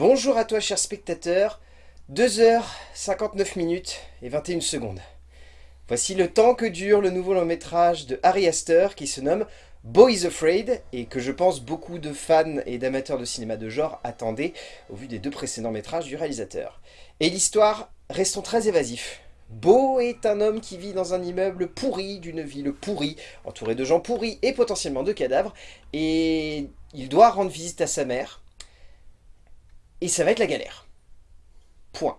Bonjour à toi cher spectateur, 2h59 minutes et 21 secondes. Voici le temps que dure le nouveau long métrage de Harry Astor qui se nomme Boys Afraid et que je pense beaucoup de fans et d'amateurs de cinéma de genre attendaient au vu des deux précédents métrages du réalisateur. Et l'histoire, restons très évasifs. Beau est un homme qui vit dans un immeuble pourri d'une ville pourrie, entouré de gens pourris et potentiellement de cadavres, et il doit rendre visite à sa mère, et ça va être la galère. Point.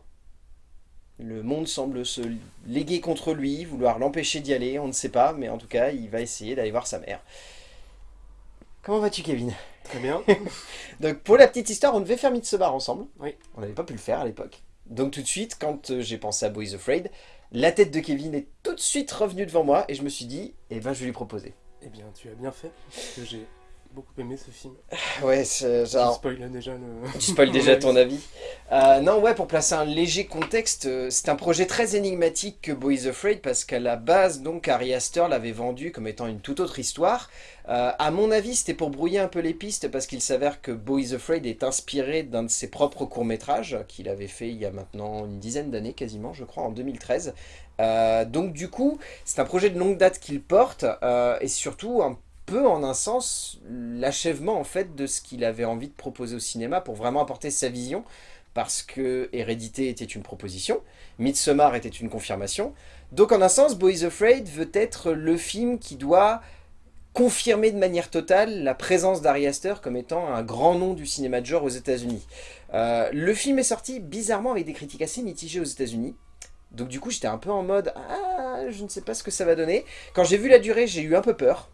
Le monde semble se léguer contre lui, vouloir l'empêcher d'y aller, on ne sait pas, mais en tout cas, il va essayer d'aller voir sa mère. Comment vas-tu, Kevin? Très bien. Donc, pour la petite histoire, on devait faire Midsommar ensemble. Oui. On n'avait pas pu le faire à l'époque. Donc, tout de suite, quand euh, j'ai pensé à Boys Afraid, la tête de Kevin est tout de suite revenue devant moi, et je me suis dit, eh ben, je vais lui proposer. Eh bien, tu as bien fait, parce que j'ai beaucoup aimé ce film. Ouais, c'est genre... spoil déjà le... Tu spoil déjà ton avis. Euh, non, ouais, pour placer un léger contexte, euh, c'est un projet très énigmatique que Boys Afraid, parce qu'à la base, donc, Ari Aster l'avait vendu comme étant une toute autre histoire. Euh, à mon avis, c'était pour brouiller un peu les pistes, parce qu'il s'avère que Boys Afraid est inspiré d'un de ses propres courts-métrages, qu'il avait fait il y a maintenant une dizaine d'années quasiment, je crois, en 2013. Euh, donc du coup, c'est un projet de longue date qu'il porte, et surtout un peu en un sens l'achèvement en fait de ce qu'il avait envie de proposer au cinéma pour vraiment apporter sa vision parce que Hérédité était une proposition, Midsommar était une confirmation. Donc en un sens, Boys Afraid veut être le film qui doit confirmer de manière totale la présence d'Ari Aster comme étant un grand nom du cinéma de genre aux États-Unis. Euh, le film est sorti bizarrement avec des critiques assez mitigées aux États-Unis. Donc du coup, j'étais un peu en mode « Ah, je ne sais pas ce que ça va donner ». Quand j'ai vu la durée, j'ai eu un peu peur.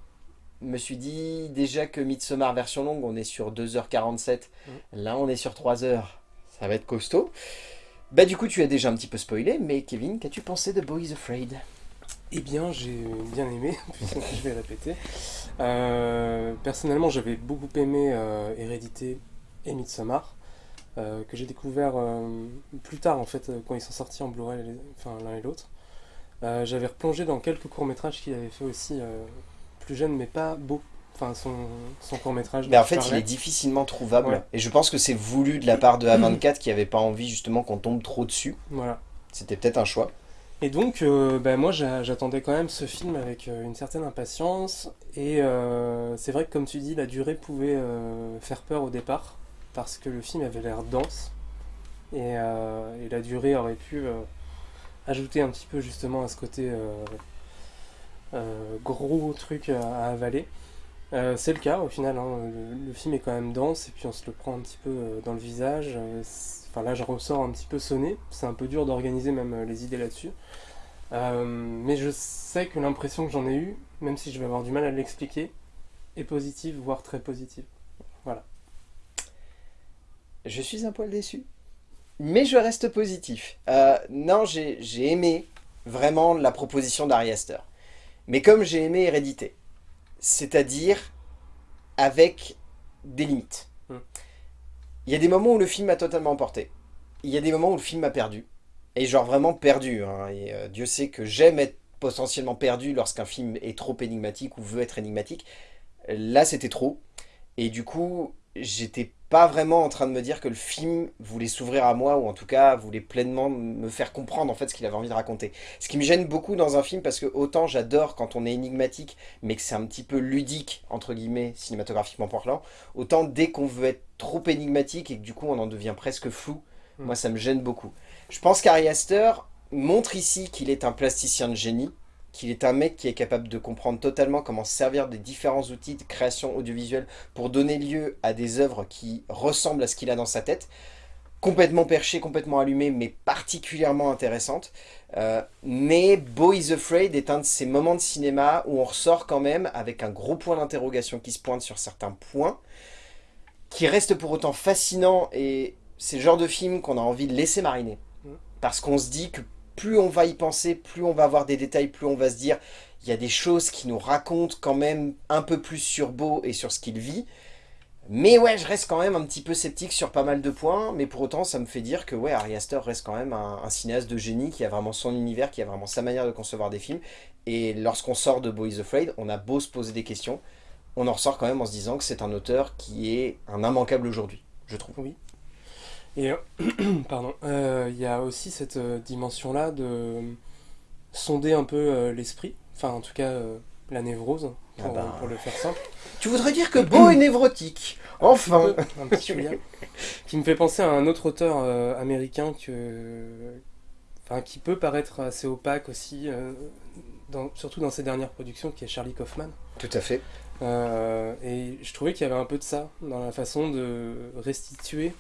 Me suis dit déjà que Midsommar version longue, on est sur 2h47. Là, on est sur 3h. Ça va être costaud. Bah du coup, tu as déjà un petit peu spoilé, mais Kevin, qu'as-tu pensé de Boys Afraid? Eh bien, j'ai bien aimé, puisque je vais répéter. Euh, personnellement, j'avais beaucoup aimé euh, Hérédité et Midsommar, euh, que j'ai découvert plus tard, en fait, quand ils sont sortis en Blu-ray, enfin l'un et l'autre. J'avais replongé dans quelques courts-métrages qu'il avait fait aussi, plus jeune, mais pas beau. Enfin, son, son court-métrage. Mais en fait, il est difficilement trouvable. Ouais. Et je pense que c'est voulu de la part de A24 qui avait pas envie justement qu'on tombe trop dessus. Voilà. C'était peut-être un choix. Et donc, euh, ben, moi, j'a- j'attendais quand même ce film avec euh, une certaine impatience. Et euh, c'est vrai que, comme tu dis, la durée pouvait faire peur au départ, parce que le film avait l'air dense. Et, et la durée aurait pu ajouter un petit peu justement à ce côté gros truc à, avaler. Euh, c'est le cas au final, hein. le, film est quand même dense et puis on se le prend un petit peu euh, dans le visage. Euh, Enfin là je ressors un petit peu sonné, c'est un peu dur d'organiser même euh, les idées là-dessus. Euh, mais je sais que l'impression que j'en ai eue, même si je vais avoir du mal à l'expliquer, est positive, voire très positive. Je suis un poil déçu. Mais je reste positif. Euh, non, j'ai j'ai aimé vraiment la proposition d'Ari Aster. Mais comme j'ai aimé Hérédité. C'est-à-dire avec des limites. Hmm. Il y a des moments où le film m'a totalement emporté. Il y a des moments où le film m'a perdu. Et genre vraiment perdu. hein. Et euh, Dieu sait que j'aime être potentiellement perdu lorsqu'un film est trop énigmatique ou veut être énigmatique. Là, c'était trop. Et du coup, j'étais pas vraiment en train de me dire que le film voulait s'ouvrir à moi, ou en tout cas voulait pleinement me faire comprendre en fait ce qu'il avait envie de raconter. Ce qui me gêne beaucoup dans un film, parce que autant j'adore quand on est énigmatique, mais que c'est un petit peu ludique, entre guillemets, cinématographiquement parlant, autant dès qu'on veut être trop énigmatique et que du coup on en devient presque flou, Mm. moi ça me gêne beaucoup. Je pense qu'Ari Aster montre ici qu'il est un plasticien de génie, qu'il est un mec qui est capable de comprendre totalement comment se servir des différents outils de création audiovisuelle pour donner lieu à des œuvres qui ressemblent à ce qu'il a dans sa tête, complètement perchées, complètement allumées, mais particulièrement intéressantes. Euh, mais Boys Afraid est un de ces moments de cinéma où on ressort quand même avec un gros point d'interrogation qui se pointe sur certains points, qui reste pour autant fascinant, et c'est le genre de film qu'on a envie de laisser mariner. Mm. Parce qu'on se dit que plus on va y penser, plus on va avoir des détails, plus on va se dire il y a des choses qui nous racontent quand même un peu plus sur Beau et sur ce qu'il vit. Mais ouais, je reste quand même un petit peu sceptique sur pas mal de points, mais pour autant, ça me fait dire que ouais, Ari Aster reste quand même un, un cinéaste de génie qui a vraiment son univers, qui a vraiment sa manière de concevoir des films. Et lorsqu'on sort de Boys Afraid, on a beau se poser des questions, on en ressort quand même en se disant que c'est un auteur qui est un immanquable aujourd'hui, je trouve. Oui. Et pardon, il y a aussi cette dimension-là de sonder un peu l'esprit, enfin en tout cas la névrose, ah bah. pour, le faire simple. Tu voudrais dire que Beau est névrotique Enfin un petit Qui me fait penser à un autre auteur américain que, enfin, qui peut paraître assez opaque aussi, surtout dans ses dernières productions, qui est Charlie Kaufman. Tout à fait. Euh, et je trouvais qu'il y avait un peu de ça dans la façon de restituer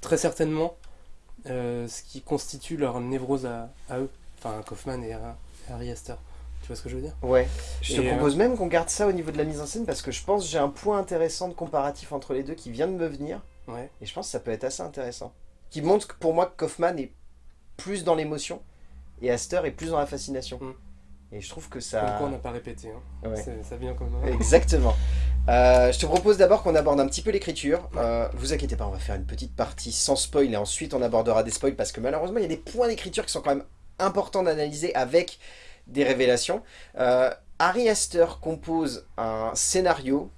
très certainement euh, ce qui constitue leur névrose à, eux, enfin Kaufman et, Harry Astor. Tu vois ce que je veux dire? Ouais. Je te propose euh, même qu'on garde ça au niveau de la mise en scène parce que je pense que j'ai un point intéressant de comparatif entre les deux qui vient de me venir. Ouais. Et je pense que ça peut être assez intéressant. Qui montre que pour moi que Kaufman est plus dans l'émotion et Astor est plus dans la fascination. Mm. Et je trouve que ça... Comme quoi on n'a pas répété, hein. ça vient comme... Exactement. Euh, je te propose d'abord qu'on aborde un petit peu l'écriture. Euh, vous inquiétez pas, on va faire une petite partie sans spoil et ensuite on abordera des spoils parce que malheureusement il y a des points d'écriture qui sont quand même importants d'analyser avec des révélations. Euh, Harry Astor compose un scénario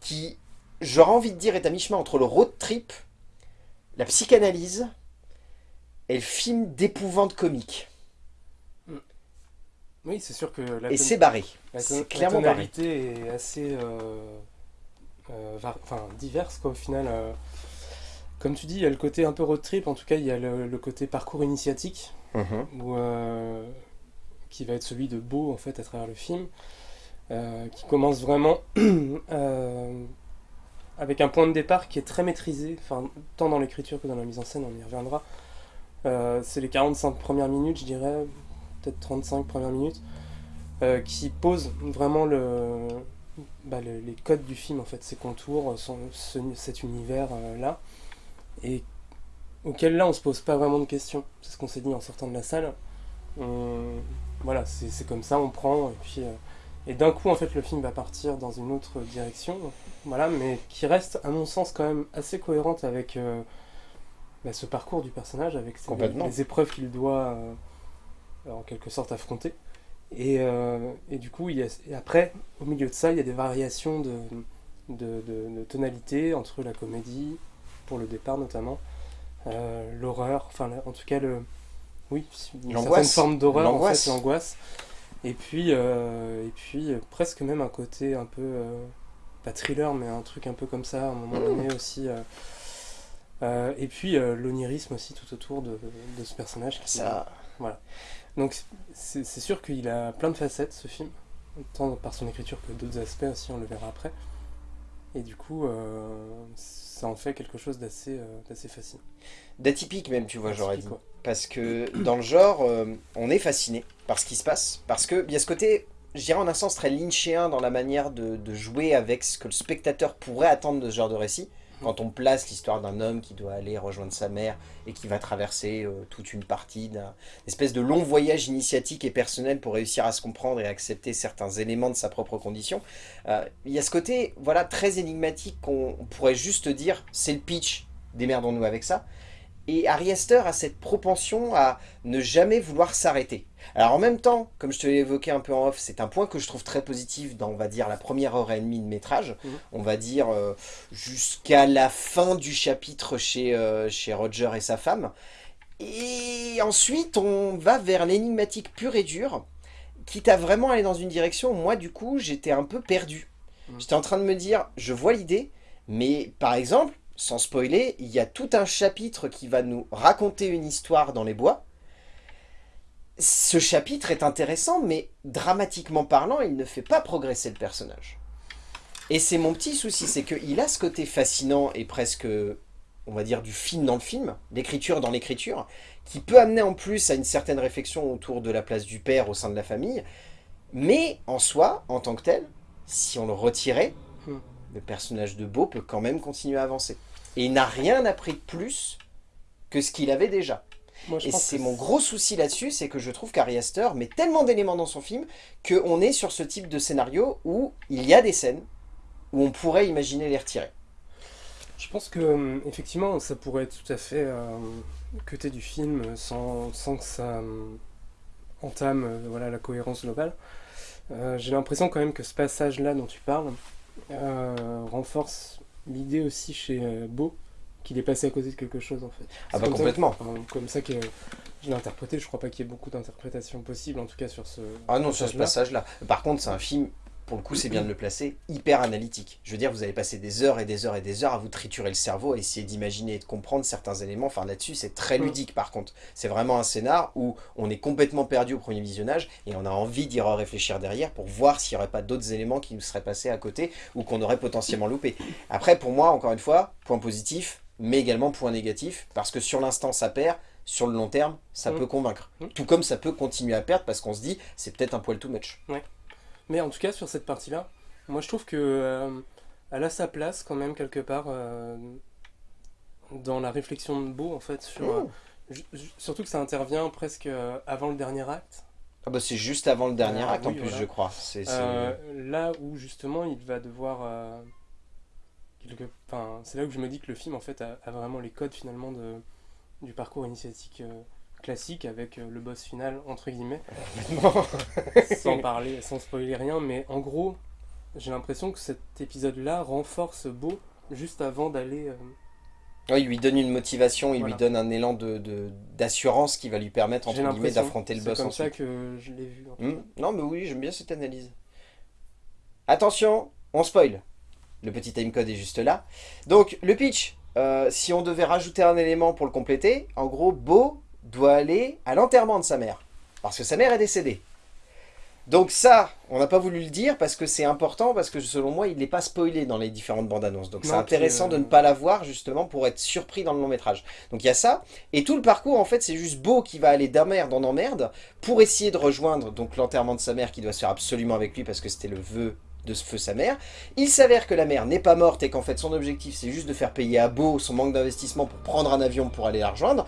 qui, j'aurais envie de dire, est à mi-chemin entre le road trip, la psychanalyse et le film d'épouvante comique. Oui, c'est sûr que... La et c'est barré. C'est clairement la tonalité est assez euh, enfin, diverse, quoi, au final. Euh. comme tu dis, il y a le côté un peu road trip, en tout cas, il y a le, côté parcours initiatique, mm-hmm. qui va être celui de Beau, en fait, à travers le film, qui commence vraiment avec un point de départ qui est très maîtrisé, enfin, tant dans l'écriture que dans la mise en scène, on y reviendra. c'est les 45 premières minutes, je dirais, peut-être 35 premières minutes, euh, qui pose vraiment le, bah, les codes du film, en fait, ses contours, cet univers-là, euh, et auquel là on se pose pas vraiment de questions. C'est ce qu'on s'est dit en sortant de la salle. voilà, c'est comme ça, on prend, et puis... Euh, et d'un coup, en fait, le film va partir dans une autre direction, voilà, mais qui reste, à mon sens, quand même assez cohérente avec bah, ce parcours du personnage, avec les, épreuves qu'il doit euh, en quelque sorte affronté. Et, euh, et, du coup, il y a, et après, au milieu de ça, il y a des variations de, de, de, tonalité entre la comédie, pour le départ notamment, euh, l'horreur, enfin en tout cas, le, oui, une certaine forme d'horreur, en fait, l'angoisse. Et puis, et puis presque même un côté un peu, pas thriller, mais un truc un peu comme ça, à un moment donné aussi. et puis l'onirisme aussi tout autour de, de ce personnage. Qui, ça... Voilà. Donc c'est sûr qu'il a plein de facettes ce film, tant par son écriture que d'autres aspects aussi, on le verra après. Et du coup, euh, ça en fait quelque chose d'assez euh, fascinant. D'atypique même, tu vois, j'aurais dit. Parce que dans le genre, euh, on est fasciné par ce qui se passe. Parce qu'il y a ce côté, je dirais en un sens très lynchéen dans la manière de, de, jouer avec ce que le spectateur pourrait attendre de ce genre de récit quand on place l'histoire d'un homme qui doit aller rejoindre sa mère et qui va traverser euh, toute une partie d'un espèce de long voyage initiatique et personnel pour réussir à se comprendre et accepter certains éléments de sa propre condition. Euh, il y a ce côté voilà très énigmatique qu'on pourrait juste dire c'est le pitch, démerdons-nous avec ça. Et Harry Astor a cette propension à ne jamais vouloir s'arrêter. Alors en même temps, comme je te l'ai évoqué un peu en off, c'est un point que je trouve très positif dans, on va dire, la première heure et demie de métrage. Mhm. On va dire euh, jusqu'à la fin du chapitre chez, euh, chez Roger et sa femme. Et ensuite, on va vers l'énigmatique pur et dur, quitte à vraiment aller dans une direction moi, du coup, j'étais un peu perdu. Mhm. J'étais en train de me dire, je vois l'idée, mais par exemple, sans spoiler, il y a tout un chapitre qui va nous raconter une histoire dans les bois. Ce chapitre est intéressant, mais dramatiquement parlant, il ne fait pas progresser le personnage. Et c'est mon petit souci, c'est qu'il a ce côté fascinant et presque, on va dire, du film dans le film, l'écriture dans l'écriture, qui peut amener en plus à une certaine réflexion autour de la place du père au sein de la famille, mais en soi, en tant que tel, si on le retirait, hmm. le personnage de Beau peut quand même continuer à avancer. Et il n'a rien appris de plus que ce qu'il avait déjà. et c'est mon gros souci là-dessus, c'est que je trouve qu'Ari Aster met tellement d'éléments dans son film qu'on est sur ce type de scénario où il y a des scènes où on pourrait imaginer les retirer. Je pense que euh, effectivement, ça pourrait être tout à fait euh, côté du film sans, sans que ça euh, entame euh, voilà, la cohérence globale. J'ai l'impression quand même que ce passage-là dont tu parles renforce l'idée aussi chez euh, Beau qu'il est passé à côté de quelque chose en fait. Ah bah comme complètement. comme ça que je l'ai interprété, je crois pas qu'il y ait beaucoup d'interprétations possibles, en tout cas sur ce. Ah non, sur ce passage-là. Par contre, c'est un film, pour le coup, c'est bien de le placer, hyper analytique. Je veux dire, vous allez passer des heures et des heures et des heures à vous triturer le cerveau, à essayer d'imaginer et de comprendre certains éléments. Enfin, là-dessus, c'est très Mm. ludique, par contre. C'est vraiment un scénar où on est complètement perdu au premier visionnage et on a envie d'y réfléchir derrière pour voir s'il n'y aurait pas d'autres éléments qui nous seraient passés à côté ou qu'on aurait potentiellement loupé. Après, pour moi, encore une fois, point positif, mais également point négatif, parce que sur l'instant, ça perd, sur le long terme, ça Mm. peut convaincre. Mm. Tout comme ça peut continuer à perdre, parce qu'on se dit, c'est peut-être un poil too much. Mais en tout cas, sur cette partie-là, moi je trouve que euh, elle a sa place quand même quelque part euh, dans la réflexion de Beau en fait sur. euh, ju- ju- surtout que ça intervient presque euh, avant le dernier acte. Ah bah c'est juste avant le dernier Ah acte en plus, voilà. je crois. Euh, là où justement il va devoir. euh, quelque- Enfin, c'est là où je me dis que le film en fait a, a vraiment les codes finalement de, du parcours initiatique euh, classique avec euh, le boss final entre guillemets. sans parler, sans spoiler rien, mais en gros, j'ai l'impression que cet épisode-là renforce Beau juste avant d'aller. euh, Ouais, il lui donne une motivation, il Voilà. lui donne un élan de, de- d'assurance qui va lui permettre entre guillemets d'affronter le C'est boss comme ça que je l'ai vu. en Hmm. Non mais oui, j'aime bien cette analyse. Attention, on spoil. Le petit timecode est juste là. Donc le pitch, euh, si on devait rajouter un élément pour le compléter, en gros, Beau doit aller à l'enterrement de sa mère. Parce que sa mère est décédée. Donc ça, on n'a pas voulu le dire parce que c'est important, parce que selon moi, il n'est pas spoilé dans les différentes bandes annonces. Donc c'est intéressant puis, euh, de ne pas la voir justement pour être surpris dans le long métrage. Donc il y a ça, et tout le parcours en fait c'est juste Beau qui va aller d'emmerde en emmerde pour essayer de rejoindre donc l'enterrement de sa mère qui doit se faire absolument avec lui parce que c'était le vœu de ce feu sa mère. Il s'avère que la mère n'est pas morte et qu'en fait son objectif c'est juste de faire payer à Beau son manque d'investissement pour prendre un avion pour aller la rejoindre.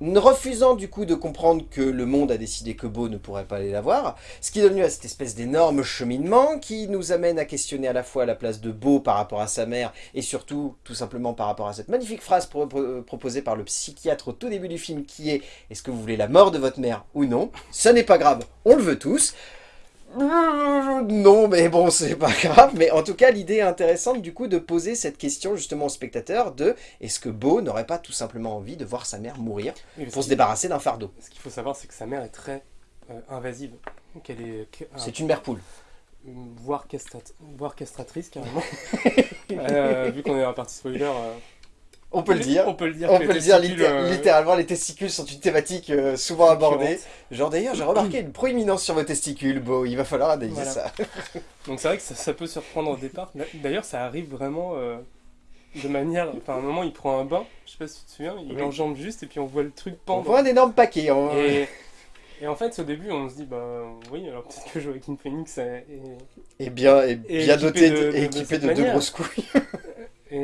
Refusant du coup de comprendre que le monde a décidé que Beau ne pourrait pas aller la voir, ce qui donne lieu à cette espèce d'énorme cheminement qui nous amène à questionner à la fois la place de Beau par rapport à sa mère et surtout tout simplement par rapport à cette magnifique phrase pro- proposée par le psychiatre au tout début du film qui est « Est-ce que vous voulez la mort de votre mère ou non ?» Ce n'est pas grave, on le veut tous. Euh, Non, mais bon, c'est pas grave. Mais en tout cas, l'idée est intéressante du coup de poser cette question justement au spectateur de est-ce que Beau n'aurait pas tout simplement envie de voir sa mère mourir Oui, pour se débarrasser d'un fardeau? Ce qu'il faut savoir, c'est que sa mère est très euh, invasive. Qu'elle est. qu'un- C'est une mère poule. voire, castrat- voire castratrice carrément. Euh, vu qu'on est dans la partie spoiler. On peut le dire. On peut le dire. On peut le dire, euh, littéralement, les testicules sont une thématique euh, souvent abordée. Genre d'ailleurs, j'ai remarqué une proéminence sur vos testicules, Beau, il va falloir analyser Voilà. ça. Donc c'est vrai que ça, ça peut surprendre au départ. D'ailleurs, ça arrive vraiment euh, de manière. Enfin, à un moment, il prend un bain, je sais pas si tu te souviens, il Oui. enjambe juste et puis on voit le truc On pendre. voit un énorme paquet. Et, et en fait, au début, on se dit, bah oui, alors peut-être que Joaquin Phoenix est. Et bien, et Et bien équipé doté, de- de- de- de équipé deux grosses couilles.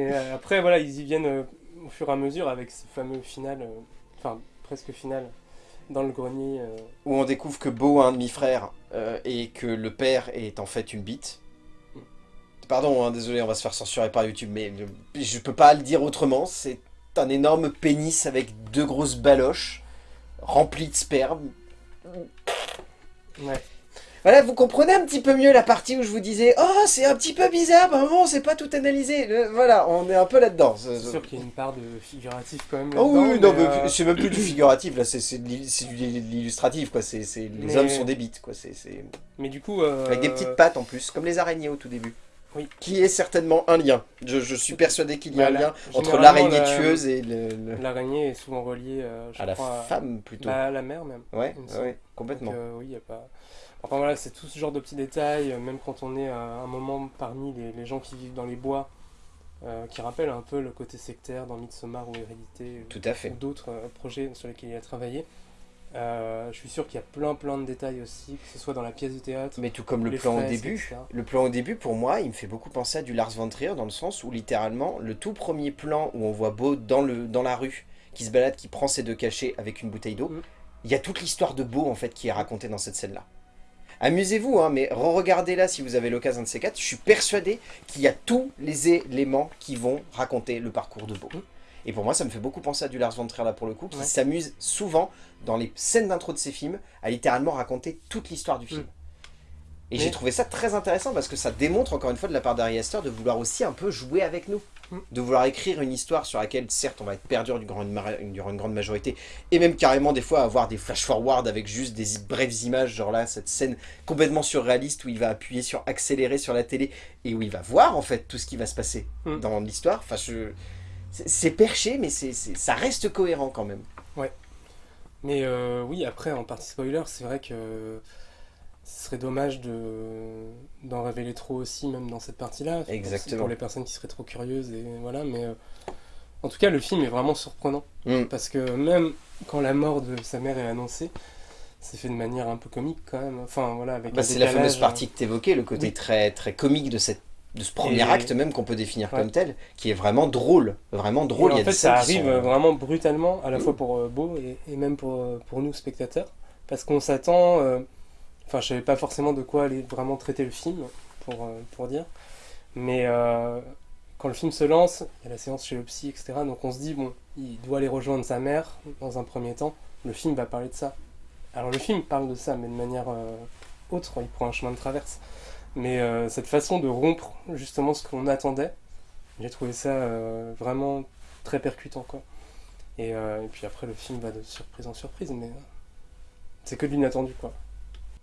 Et euh, après, voilà, ils y viennent euh, au fur et à mesure avec ce fameux final, euh, enfin presque final, dans le grenier. Où on découvre que Beau a un demi-frère et que le père est en fait une bite. Pardon, hein, désolé, on va se faire censurer par YouTube, mais je peux pas le dire autrement. C'est un énorme pénis avec deux grosses baloches remplies de sperme. Ouais. Voilà, vous comprenez un petit peu mieux la partie où je vous disais « Oh, c'est un petit peu bizarre, bah, maman, c'est pas tout analysé. Le- Voilà, on est un peu là-dedans. C'est sûr qu'il y a une part de figuratif quand même. Oh oui, non, mais, euh, c'est même plus du figuratif, là, c'est de l'illustratif, quoi. C'est c'est- les Mais- hommes sont des bites, quoi. C'est c'est- mais du coup. euh, Avec des petites pattes en plus, comme les araignées au tout début. Oui. Qui est certainement un lien. Je, je suis persuadé qu'il y a un Voilà. lien entre l'araignée la- tueuse et le, le- L'araignée est souvent reliée, euh, je à la crois, femme plutôt. bah, à la mère même. ouais, ouais, complètement. Donc, euh, oui, il y a pas. Enfin voilà, c'est tout ce genre de petits détails, euh, même quand on est à un moment parmi les, les gens qui vivent dans les bois, euh, qui rappellent un peu le côté sectaire dans Midsommar ou Hérédité, Tout à fait. ou d'autres projets sur lesquels il a travaillé. Euh, je suis sûr qu'il y a plein plein de détails aussi, que ce soit dans la pièce de théâtre. Mais tout comme le plan au début, etc. le plan au début pour moi, il me fait beaucoup penser à du Lars von Trier dans le sens où littéralement le tout premier plan où on voit Beau dans, le, dans la rue, qui se balade, qui prend ses deux cachets avec une bouteille d'eau, Mhm. il y a toute l'histoire de Beau en fait qui est racontée dans cette scène-là. Amusez-vous, hein, mais re-regardez-la si vous avez l'occasion de ces quatre. Je suis persuadé qu'il y a tous les éléments qui vont raconter le parcours de Beau. Mhm. Et pour moi, ça me fait beaucoup penser à du Lars von Trier là pour le coup, qui Ouais. s'amuse souvent dans les scènes d'intro de ses films à littéralement raconter toute l'histoire du film. Et j'ai trouvé ça très intéressant parce que ça démontre encore une fois de la part d'Ari Aster de vouloir aussi un peu jouer avec nous. Mm. De vouloir écrire une histoire sur laquelle certes on va être perdu durant une, durant une grande majorité et même carrément des fois avoir des flash-forward avec juste des brèves images, genre là cette scène complètement surréaliste où il va appuyer sur accélérer sur la télé et où il va voir en fait tout ce qui va se passer mm. dans l'histoire. Enfin, c'est perché mais c'est ça reste cohérent quand même. Ouais. Mais euh, oui, après en partie spoiler, c'est vrai que ce serait dommage d'en révéler trop aussi, même dans cette partie-là. Exactement. Pour les personnes qui seraient trop curieuses, et voilà, mais... Euh, en tout cas, le film est vraiment surprenant. Mm. Parce que même quand la mort de sa mère est annoncée, c'est fait de manière un peu comique quand même. Enfin, voilà, avec bah, C'est la fameuse partie que tu évoquais, le côté très, très comique de cette de ce premier acte même qu'on peut définir comme tel, qui est vraiment drôle, vraiment drôle. en fait, ça arrive vraiment brutalement, à la fois pour euh, Beau et, et, même pour, euh, pour nous, spectateurs, parce qu'on s'attend... Enfin, je savais pas forcément de quoi aller vraiment traiter le film, pour, euh, pour dire. Mais euh, quand le film se lance, il y a la séance chez le psy, etc. Donc on se dit, bon, il doit aller rejoindre sa mère dans un premier temps. Le film va parler de ça. Alors le film parle de ça, mais de manière euh, autre, il prend un chemin de traverse. Mais cette façon de rompre justement ce qu'on attendait, j'ai trouvé ça vraiment très percutant. Quoi. Et, et, puis après, le film va de surprise en surprise, mais c'est que de l'inattendu. quoi.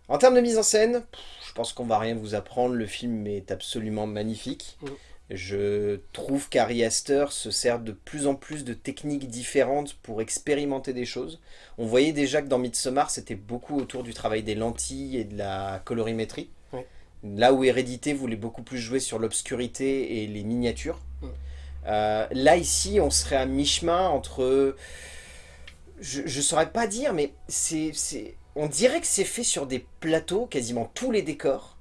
En termes de mise en scène, je pense qu'on va rien vous apprendre, le film est absolument magnifique. Mm. Je trouve qu'Ari Aster se sert de plus en plus de techniques différentes pour expérimenter des choses. On voyait déjà que dans Midsommar, c'était beaucoup autour du travail des lentilles et de la colorimétrie. Là où Hérédité voulait beaucoup plus jouer sur l'obscurité et les miniatures. Mm. Euh, là, ici, on serait à mi-chemin entre... Je ne saurais pas dire, mais c'est on dirait que c'est fait sur des plateaux, quasiment tous les décors.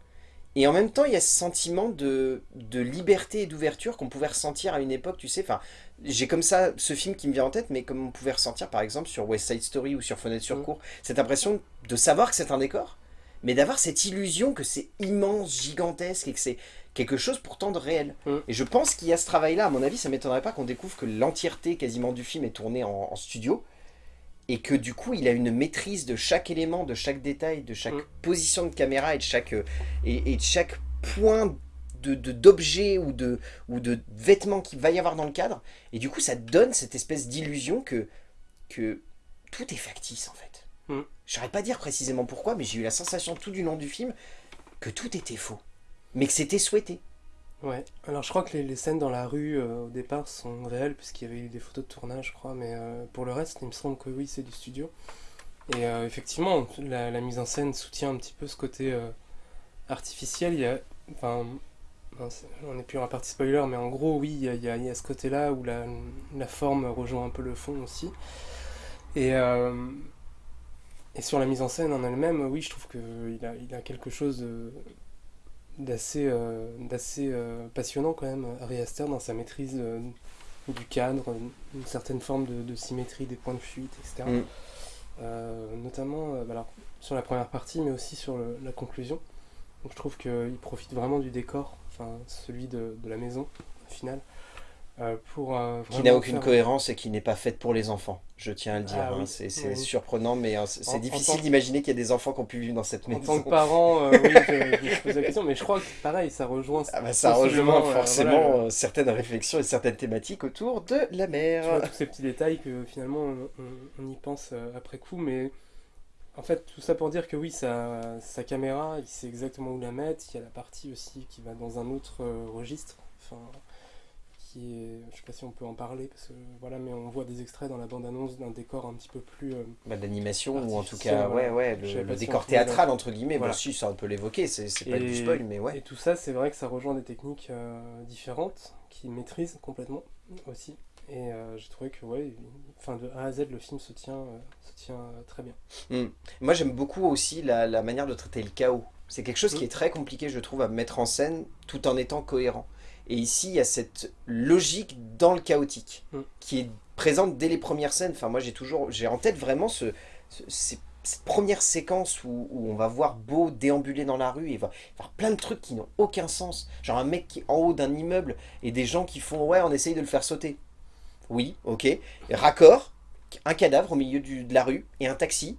Et en même temps, il y a ce sentiment de, liberté et d'ouverture qu'on pouvait ressentir à une époque, tu sais. Enfin, j'ai comme ça ce film qui me vient en tête, mais comme on pouvait ressentir par exemple sur West Side Story ou sur Fenêtre sur cour, cette impression de savoir que c'est un décor, mais d'avoir cette illusion que c'est immense, gigantesque et que c'est quelque chose pourtant de réel. Mm. Et je pense qu'il y a ce travail-là, à mon avis, ça m'étonnerait pas qu'on découvre que l'entièreté quasiment du film est tournée en studio, et que du coup il a une maîtrise de chaque élément, de chaque détail, de chaque mm. position de caméra et de chaque, euh, et, de chaque point de d'objet ou de, ou de vêtements qu'il va y avoir dans le cadre. Et du coup ça donne cette espèce d'illusion que, que tout est factice en fait. Mm. Je saurais pas dire précisément pourquoi, mais j'ai eu la sensation tout du long du film que tout était faux. Mais que c'était souhaité. Ouais, alors je crois que les, scènes dans la rue euh, au départ sont réelles puisqu'il y avait eu des photos de tournage je crois, mais euh, pour le reste il me semble que oui c'est du studio. Et euh, effectivement la, mise en scène soutient un petit peu ce côté artificiel, il y a, enfin on n'est plus dans la partie spoiler mais en gros oui il y a, ce côté là où la, la, forme rejoint un peu le fond aussi. Et, et sur la mise en scène en elle-même, oui je trouve qu'il a, il a quelque chose d'assez euh, d'assez euh, passionnant quand même, Ari Aster, dans sa maîtrise euh, du cadre, une, certaine forme de, symétrie des points de fuite, etc. Mm. notamment bah alors, sur la première partie, mais aussi sur la conclusion. Donc je trouve qu'il profite vraiment du décor, enfin celui de, de la maison, au final, pour, euh, qui n'a aucune cohérence et qui n'est pas faite pour les enfants, je tiens à le dire. Ah hein. C'est surprenant, mais euh, c'est difficile d'imaginer qu'il y a des enfants qui ont pu vivre dans cette maison. En tant que parent, oui, je, pose la question, mais je crois que pareil, ça rejoint... Ah bah, ça rejoint forcément certaines réflexions et certaines thématiques autour de la mer. tous ces petits détails que finalement on, y pense après coup, mais en fait, tout ça pour dire que oui, sa, sa caméra, il sait exactement où la mettre. Il y a la partie aussi qui va dans un autre registre. Enfin, qui est, je sais pas si on peut en parler, parce que voilà, mais on voit des extraits dans la bande-annonce d'un décor un petit peu plus... Euh, bah, D'animation, ou en tout cas, ouais, ouais, le, décor théâtral, entre guillemets, voilà. bon, si, ça on peut l'évoquer, c'est pas du spoil, mais ouais. Et tout ça, c'est vrai que ça rejoint des techniques euh, différentes, qui maîtrisent complètement aussi. Et euh, j'ai trouvé que, ouais, enfin, de A à Z, le film se tient, se tient très bien. Hmm. Moi, j'aime beaucoup aussi la, la, manière de traiter le chaos. C'est quelque chose qui hmm. est très compliqué, je trouve, à mettre en scène, tout en étant cohérent. Et ici, il y a cette logique dans le chaotique, mm. qui est présente dès les premières scènes. Enfin, moi, j'ai toujours, j'ai en tête vraiment ce, cette première séquence où, on va voir Beau déambuler dans la rue et va faire plein de trucs qui n'ont aucun sens. Genre un mec qui est en haut d'un immeuble et des gens qui font « ouais, on essaye de le faire sauter ». Oui, ok. Raccord, un cadavre au milieu du, de la rue et un taxi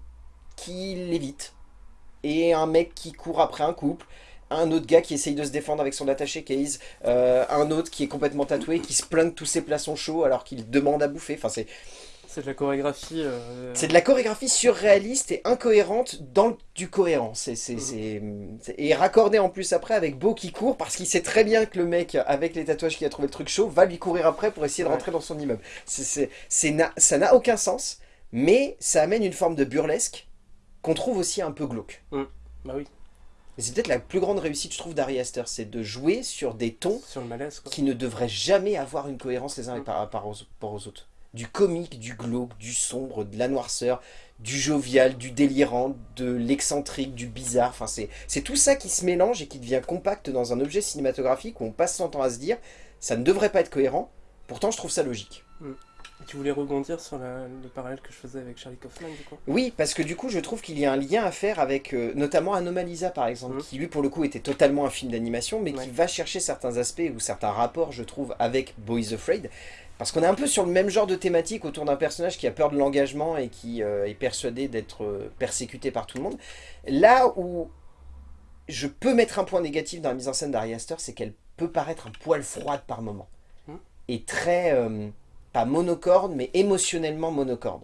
qui l'évite. et un mec qui court après un couple, un autre gars qui essaye de se défendre avec son attaché case, euh, un autre qui est complètement tatoué, qui se plaint que tous ses plats sont chauds alors qu'il demande à bouffer. Enfin, c'est C'est de la chorégraphie. euh, c'est de la chorégraphie surréaliste et incohérente dans le- du cohérent. Mhm. Et raccordé en plus après avec Beau qui court parce qu'il sait très bien que le mec avec les tatouages qui a trouvé le truc chaud va lui courir après pour essayer de Ouais. rentrer dans son immeuble. Na- ça n'a aucun sens, mais ça amène une forme de burlesque qu'on trouve aussi un peu glauque. Bah oui, C'est peut-être la plus grande réussite, je trouve, d'Ari Aster, c'est de jouer sur des tons sur le malaise quoi. qui ne devraient jamais avoir une cohérence les uns Mm. par rapport aux, autres. Du comique, du glauque, du sombre, de la noirceur, du jovial, du délirant, de l'excentrique, du bizarre. Enfin, c'est tout ça qui se mélange et qui devient compact dans un objet cinématographique où on passe son temps à se dire ça ne devrait pas être cohérent. Pourtant, je trouve ça logique. Et Tu voulais rebondir sur la- le parallèle que je faisais avec Charlie Kaufman du coup Oui, parce que du coup, je trouve qu'il y a un lien à faire avec euh, notamment Anomalisa, par exemple, Mhm. qui lui, pour le coup, était totalement un film d'animation, mais Ouais. qui va chercher certains aspects ou certains rapports, je trouve, avec Boys Afraid. Parce qu'on est un peu sur le même genre de thématique autour d'un personnage qui a peur de l'engagement et qui euh, est persuadé d'être euh, persécuté par tout le monde. Là où je peux mettre un point négatif dans la mise en scène d'Ari Aster, c'est qu'elle peut paraître un poil froide par moment. Mhm. Et très, pas monocorde, mais émotionnellement monocorde.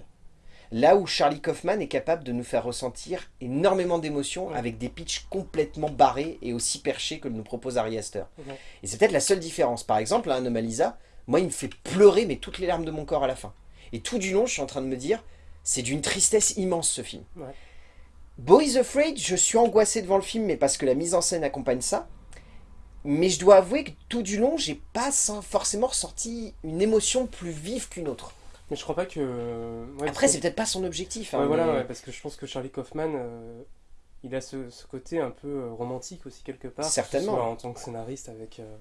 Là où Charlie Kaufman est capable de nous faire ressentir énormément d'émotions Ouais. avec des pitchs complètement barrés et aussi perchés que nous propose Ari Aster. Ouais. Et c'est peut-être la seule différence. Par exemple, à Anomalisa, moi il me fait pleurer mais toutes les larmes de mon corps à la fin. Et tout du long, je suis en train de me dire, c'est d'une tristesse immense ce film. Ouais. Boys Afraid, je suis angoissé devant le film, mais parce que la mise en scène accompagne ça. Mais je dois avouer que tout du long, j'ai pas forcément ressenti une émotion plus vive qu'une autre. Mais je crois pas que. ouais, Après, c'est que- peut-être pas son objectif. hein, Ouais, voilà, ouais, parce que je pense que Charlie Kaufman, euh, il a ce, ce côté un peu euh, romantique aussi quelque part. Certainement. soit en tant que scénariste avec euh,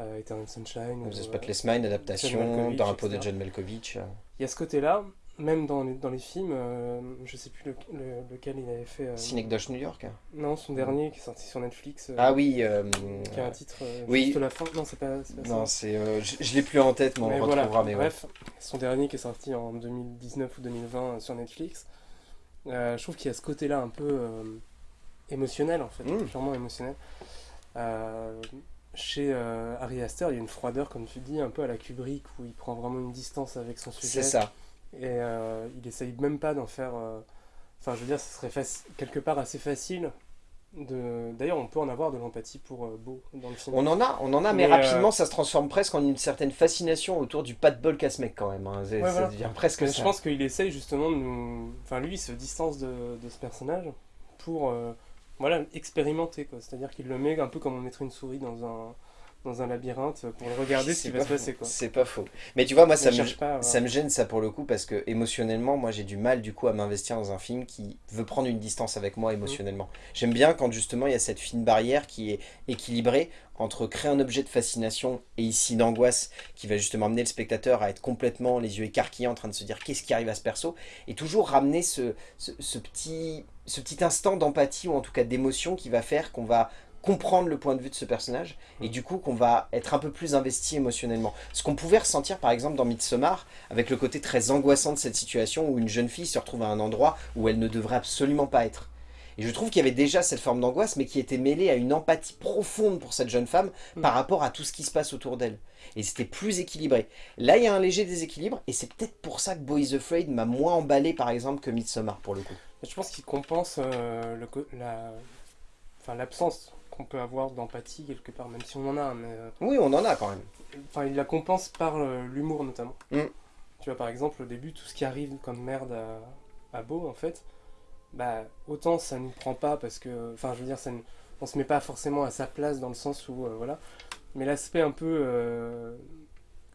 euh, Eternal Sunshine. The euh, Spotless Mind, adaptation Malkovich, dans un pot de etc. John Malkovich. Il y a ce côté-là, même dans les, dans les films, euh, je sais plus le- le- lequel il avait fait. euh, Synecdoche New York. Non, son dernier qui est sorti sur Netflix. euh, Ah oui, euh, Qui a un titre euh, oui. juste la fin. Non, c'est pas, pas non, c'est, je, je l'ai plus en tête, mais on Mais le voilà, retrouvera. Mais ouais. bref, son dernier qui est sorti en 2019 ou 2020 sur Netflix, je trouve qu'il y a ce côté-là un peu émotionnel en fait, Mm. purement émotionnel. Chez Ari Aster, il y a une froideur, comme tu dis, un peu à la Kubrick, où il prend vraiment une distance avec son sujet. c'est ça. Et euh, il essaye même pas d'en faire. euh, Enfin, je veux dire, ce serait quelque part assez facile. De... D'ailleurs, on peut en avoir de l'empathie pour euh, Beau dans le film. On en a, on en a, mais, Mais, euh, rapidement, ça se transforme presque en une certaine fascination autour du pas de bol casse mec quand même. hein. Ouais, ça voilà. devient presque Mais ça. je pense qu'il essaye justement de nous. Enfin, lui, il se distance de, de ce personnage pour euh, voilà, expérimenter. quoi. C'est-à-dire qu'il le met un peu comme on mettrait une souris dans un, dans un labyrinthe pour le regarder ce qui va se passer. C'est pas faux. Mais tu vois, moi, ça me, pas, ça me gêne ça pour le coup parce que émotionnellement, moi, j'ai du mal du coup à m'investir dans un film qui veut prendre une distance avec moi émotionnellement. J'aime bien quand justement il y a cette fine barrière qui est équilibrée entre créer un objet de fascination et ici d'angoisse qui va justement amener le spectateur à être complètement les yeux écarquillés en train de se dire qu'est-ce qui arrive à ce perso? Et toujours ramener ce, ce, ce petit, ce petit instant d'empathie ou en tout cas d'émotion qui va faire qu'on va comprendre le point de vue de ce personnage et du coup qu'on va être un peu plus investi émotionnellement. Ce qu'on pouvait ressentir par exemple dans Midsommar avec le côté très angoissant de cette situation où une jeune fille se retrouve à un endroit où elle ne devrait absolument pas être. Et je trouve qu'il y avait déjà cette forme d'angoisse mais qui était mêlée à une empathie profonde pour cette jeune femme Mm. par rapport à tout ce qui se passe autour d'elle. Et c'était plus équilibré. Là il y a un léger déséquilibre et c'est peut-être pour ça que Boys Afraid m'a moins emballé par exemple que Midsommar pour le coup. Je pense qu'il compense euh, co- la... enfin, l'absence qu'on peut avoir d'empathie quelque part, même si on en a. Mais, euh, Oui on en a quand même. Enfin, il la compense par euh, l'humour notamment. Mm. Tu vois, par exemple, au début, tout ce qui arrive comme merde à, à Beau, en fait, bah, autant ça nous prend pas parce que, enfin, je veux dire, ça nous- on se met pas forcément à sa place dans le sens où, euh, voilà, mais l'aspect un peu euh,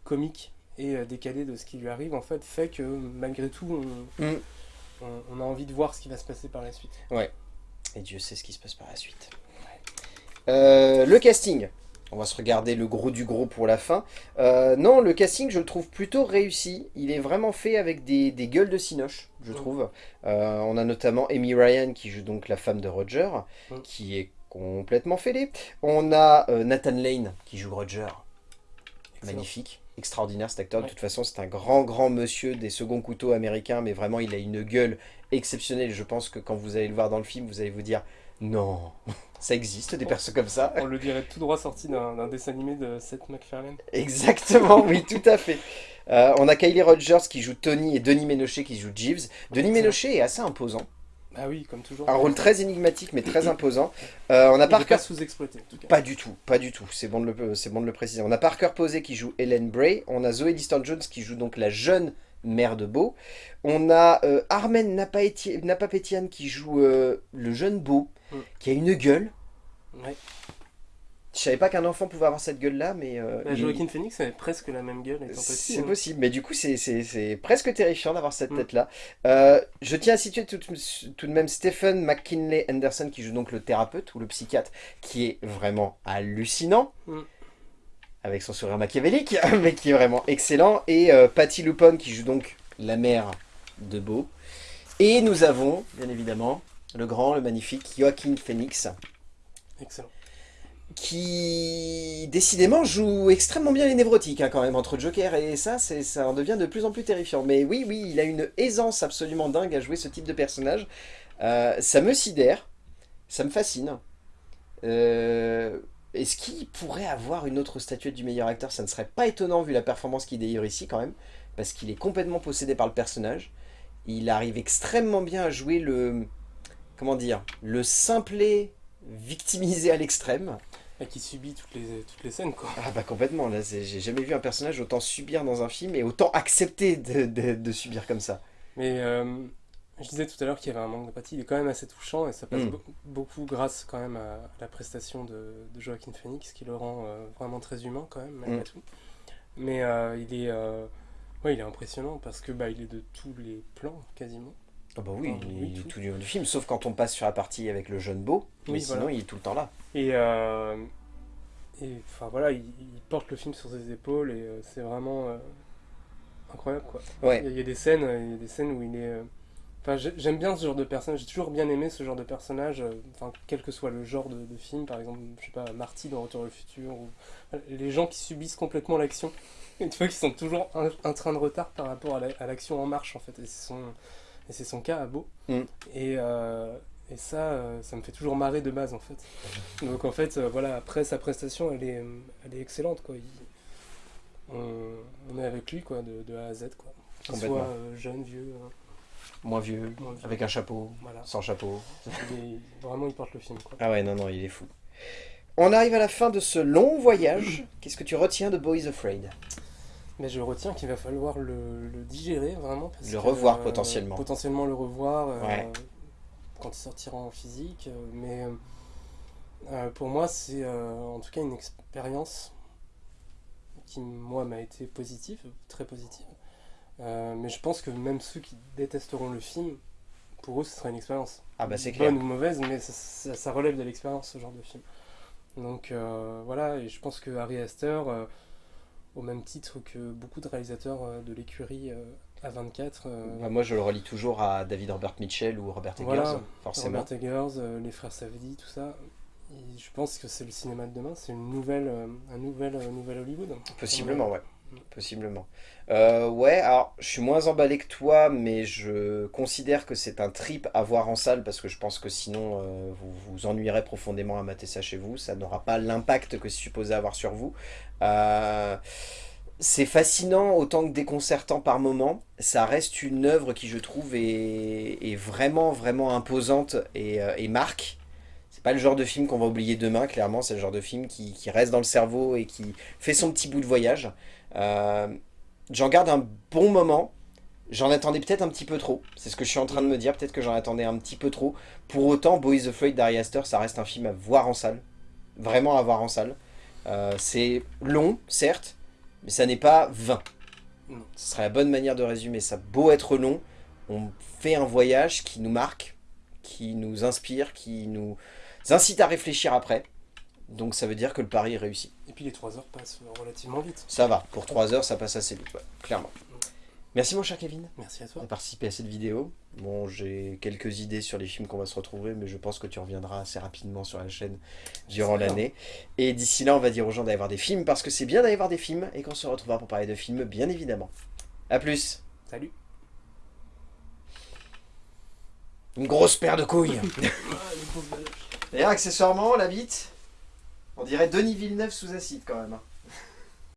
comique et décalé de ce qui lui arrive, en fait, fait que malgré tout, on, Mm. on, on a envie de voir ce qui va se passer par la suite. Et Dieu sait ce qui se passe par la suite. Euh, le casting. On va se regarder le gros du gros pour la fin. Euh, non, le casting, je le trouve plutôt réussi. Il est vraiment fait avec des, des gueules de cinoche, je trouve. Euh, on a notamment Amy Ryan, qui joue donc la femme de Roger, qui est complètement fêlée. On a euh, Nathan Lane, qui joue Roger. Excellent. Magnifique. extraordinaire cet acteur. De toute façon, c'est un grand, grand monsieur des seconds couteaux américains, mais vraiment, il a une gueule exceptionnelle. Je pense que quand vous allez le voir dans le film, vous allez vous dire non, ça existe des personnes comme ça. On le dirait tout droit sorti d'un dessin animé de Seth MacFarlane. Exactement, oui, tout à fait. Euh, on a Kylie Rogers qui joue Tony et Denis Ménochet qui joue Jeeves. Denis Ménochet est assez imposant. Ah oui, comme toujours. Un rôle très énigmatique mais très imposant. Euh, on a Parker... pas sous-exploité en tout cas. Pas du tout, pas du tout. C'est bon, de le, bon de le préciser. On a Parker Posey qui joue Helen Bray. On a Zoe Liston-Jones qui joue donc la jeune mère de Beau. On a euh, Armen Napapetian qui joue euh, le jeune Beau, qui a une gueule. Ouais. Je savais pas qu'un enfant pouvait avoir cette gueule-là, mais... Euh, bah, Joaquin Phoenix avait presque la même gueule C'est hein. possible, mais du coup c'est presque terrifiant d'avoir cette mm. tête-là. Euh, je tiens à situer tout, tout, de même Stephen McKinley Anderson, qui joue donc le thérapeute ou le psychiatre, qui est vraiment hallucinant. Mm. Avec son sourire machiavélique, mais qui est vraiment excellent. Et euh, Patty Lupon, qui joue donc la mère de Beau. Et nous avons, bien évidemment, le grand, le magnifique Joaquin Phoenix. Excellent qui décidément joue extrêmement bien les névrotiques hein, quand même, entre Joker et ça, ça en devient de plus en plus terrifiant. Mais oui, oui, il a une aisance absolument dingue à jouer ce type de personnage. Euh, ça me sidère, ça me fascine. Euh, est-ce qu'il pourrait avoir une autre statuette du meilleur acteur? Ça ne serait pas étonnant vu la performance qu'il délivre ici quand même, parce qu'il est complètement possédé par le personnage. Il arrive extrêmement bien à jouer le... comment dire Le simplet victimisé à l'extrême. Qui subit toutes les, toutes les scènes, quoi. Ah bah complètement, là, j'ai jamais vu un personnage autant subir dans un film et autant accepter de, de, subir comme ça. Mais euh, je disais tout à l'heure qu'il y avait un manque d'empathie, il est quand même assez touchant et ça passe mm. beaucoup grâce quand même à, la prestation de, de Joaquin Phoenix qui le rend euh, vraiment très humain quand même, malgré mm. tout. Mais euh, il, est, ouais, il est impressionnant parce que bah, il est de tous les plans quasiment. Ah bah oui, il est tout. du film, sauf quand on passe sur la partie avec le jeune beau, mais sinon il est tout le temps là. Et, euh, et enfin voilà, il, porte le film sur ses épaules et euh, c'est vraiment euh, incroyable quoi. Ouais. Il, y a, des scènes, il y a des scènes où il est... Enfin, j'aime bien ce genre de personnage, j'ai toujours bien aimé ce genre de personnage, enfin, quel que soit le genre de, film, par exemple, je sais pas, Marty dans Retour au futur, ou les gens qui subissent complètement l'action, et tu vois qu'ils sont toujours un, train de retard par rapport à l'action en marche en fait, et sont et c'est son cas à Beau. Mm. Et, euh, et ça, euh, ça me fait toujours marrer de base en fait. Donc en fait, euh, voilà, après sa prestation, elle est, elle est excellente quoi. on, est avec lui quoi, de, de A à Z quoi. Qu'il soit jeune, vieux. Moins vieux, avec un chapeau, sans chapeau. vraiment, il porte le film. Quoi. Ah ouais, non, non, il est fou. On arrive à la fin de ce long voyage. Qu'est-ce que tu retiens de Boys Afraid? Mais je retiens qu'il va falloir le, digérer vraiment. le revoir euh, potentiellement. Potentiellement le revoir euh, quand il sortira en physique. Euh, mais pour moi, c'est en tout cas une expérience qui, moi, m'a été positive, très positive. mais je pense que même ceux qui détesteront le film, pour eux, ce sera une expérience. Ah bah c'est clair. Bonne ou mauvaise, mais ça, ça relève de l'expérience, ce genre de film. Donc voilà, et je pense que Harry Astor au même titre que beaucoup de réalisateurs euh, de l'écurie à 24. moi, je le relis toujours à David Robert Mitchell ou Robert Eggers, forcément. Robert Eggers, euh, les frères Savedi, tout ça. je pense que c'est le cinéma de demain, c'est une nouvelle, euh, un nouvel, nouvel Hollywood. Possiblement, ouais. Possiblement. Euh, ouais, alors je suis moins emballé que toi, mais je considère que c'est un trip à voir en salle parce que je pense que sinon euh, vous vous ennuierez profondément à mater ça chez vous. Ça n'aura pas l'impact que c'est supposé avoir sur vous. Euh, c'est fascinant autant que déconcertant par moment. Ça reste une œuvre qui, je trouve, est, vraiment, vraiment imposante et, et marque. C'est pas le genre de film qu'on va oublier demain, clairement. C'est le genre de film qui, reste dans le cerveau et qui fait son petit bout de voyage. Euh, j'en garde un bon moment. J'en attendais peut-être un petit peu trop. C'est ce que je suis en train de me dire. Peut-être que j'en attendais un petit peu trop. Pour autant, Boys Afraid d'Ari Aster, ça reste un film à voir en salle. Vraiment à voir en salle. Euh, c'est long, certes, mais ça n'est pas vain. Ce serait la bonne manière de résumer ça. Beau être long, on fait un voyage qui nous marque, qui nous inspire, qui nous incite à réfléchir après. Donc ça veut dire que le pari est réussi. Et puis les 3 heures passent relativement vite. Ça va, pour 3 heures ça passe assez vite, clairement. Merci mon cher Kevin Merci à toi. de participer à cette vidéo. Bon, j'ai quelques idées sur les films qu'on va se retrouver, mais je pense que tu reviendras assez rapidement sur la chaîne durant l'année. Et d'ici là, on va dire aux gens d'aller voir des films, parce que c'est bien d'aller voir des films, et qu'on se retrouvera pour parler de films, bien évidemment. A plus Salut. Une grosse paire de couilles D'ailleurs, accessoirement, la bite, on dirait Denis Villeneuve sous acide quand même. hein.